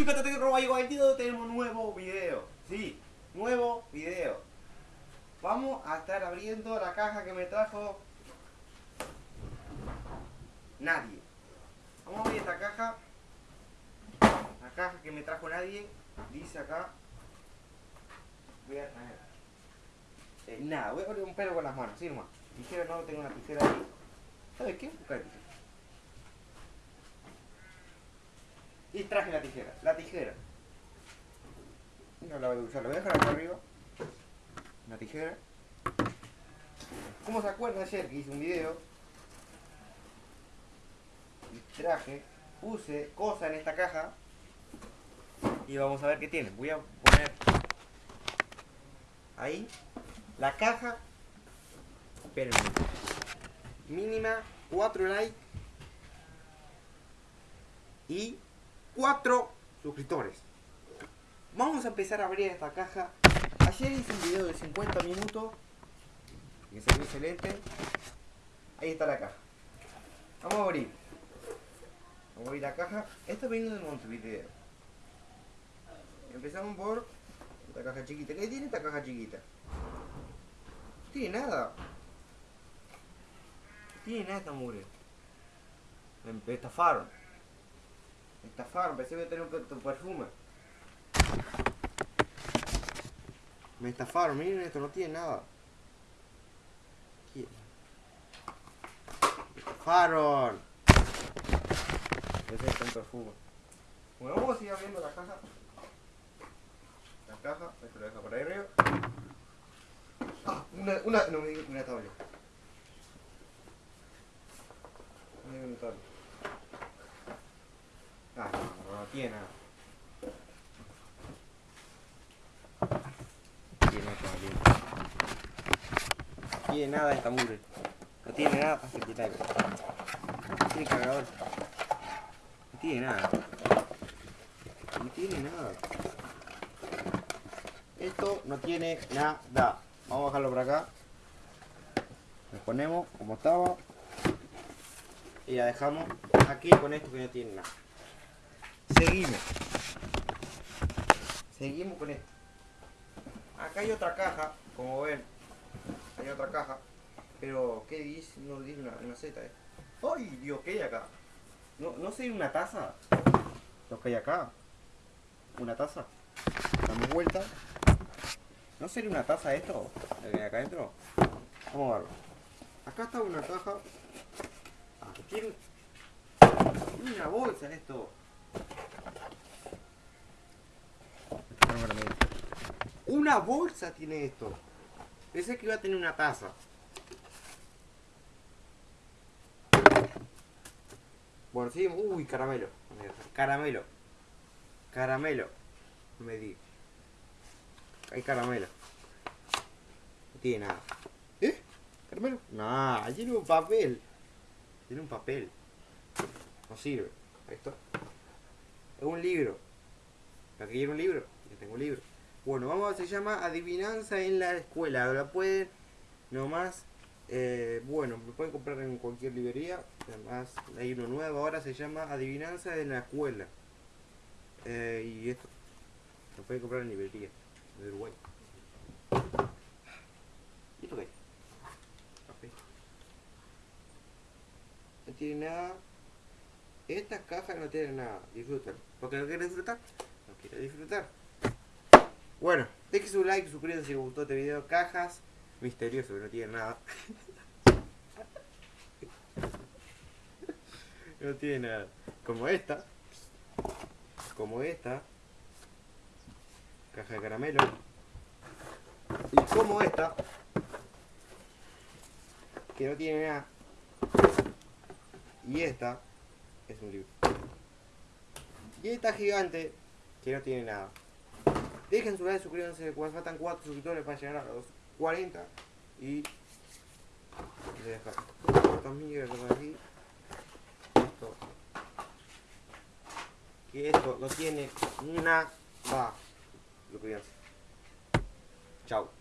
chicos, te tengo tío, tenemos nuevo video. Sí, nuevo video. Vamos a estar abriendo la caja que me trajo nadie. Vamos a abrir esta caja. La caja que me trajo nadie. Dice acá. Voy a. Eh, nada, voy a abrir un pelo con las manos, sí, nomás. Tijera no, tengo una tijera ahí. ¿Sabes qué? Buscar tijera. Traje la tijera. La tijera. No la voy a usar, la voy a dejar acá arriba. Una tijera. ¿Cómo se acuerdan ayer que hice un video? Y traje, puse cosas en esta caja. Y vamos a ver qué tiene. Voy a poner ahí la caja. Espérenme. Mínima 4 likes. Y 4 suscriptores. Vamos a empezar a abrir esta caja. Ayer hice un video de 50 minutos. Que salió excelente. Ahí está la caja. Vamos a abrir. Vamos a abrir la caja. Esto viene de Montevideo. Empezamos por esta caja chiquita. ¿Qué tiene esta caja chiquita? No tiene nada. No tiene nada esta mugre. Me estafaron. Me estafaron, pensé que iba a tener un perfume. Me estafaron, miren esto, no tiene nada. Me estafaron. Pensé que un perfume. Bueno, vamos a seguir abriendo la caja. La caja, esto lo deja por ahí arriba. Ah, una, una, no me digas una tabla. No me digas una tabla. Ah, no, no, no tiene nada. Tiene nada, No tiene nada esta mugre. No tiene nada. Ah, tiene algo. No tiene cargador. No tiene nada. No tiene nada. Esto no tiene nada. Vamos a bajarlo por acá. Lo ponemos como estaba. Y la dejamos aquí con esto que no tiene nada. Seguimos. Seguimos con esto. Acá hay otra caja, como ven. Hay otra caja. Pero, ¿qué dice? No dice una, una Z, eh. ¡Ay, Dios! ¿Qué hay acá? No, no sé, una taza. Lo que hay acá. Una taza. Damos vuelta. ¿No sería una taza esto? Lo que hay acá adentro. Vamos a verlo. Acá está una caja. Ah, tiene una bolsa esto. Una bolsa tiene esto. Pensé que iba a tener una taza. Bueno, sí, uy, caramelo. Caramelo. Caramelo. Me di. Hay caramelo. No tiene nada. ¿Eh? ¿Caramelo? Nah, tiene un papel. Tiene un papel. No sirve. Esto. Es un libro. Aquí quiero un libro. Yo tengo un libro. Bueno, vamos, se llama Adivinanza en la escuela. La pueden nomás, eh, bueno, lo pueden comprar en cualquier librería. Además, hay uno nuevo ahora, se llama Adivinanza en la escuela. Eh, y esto lo pueden comprar en librería de Uruguay. ¿Y esto qué? No tiene nada. Estas cajas no tienen nada. Disfrutan. ¿Por qué no quiere disfrutar? No quiere disfrutar. Bueno, dejen su like, suscríbanse si les gustó este video. Cajas misterioso que no tienen nada. no tiene nada. Como esta. Como esta. Caja de caramelo. Y como esta. Que no tiene nada. Y esta. Es un libro. Y esta gigante. Que no tiene nada. Dejen su like, suscríbanse, faltan 4 suscriptores para llegar a los 40. Y... Estas mierdas aquí. Esto. Que esto no tiene nada. Suscríbanse. Chao.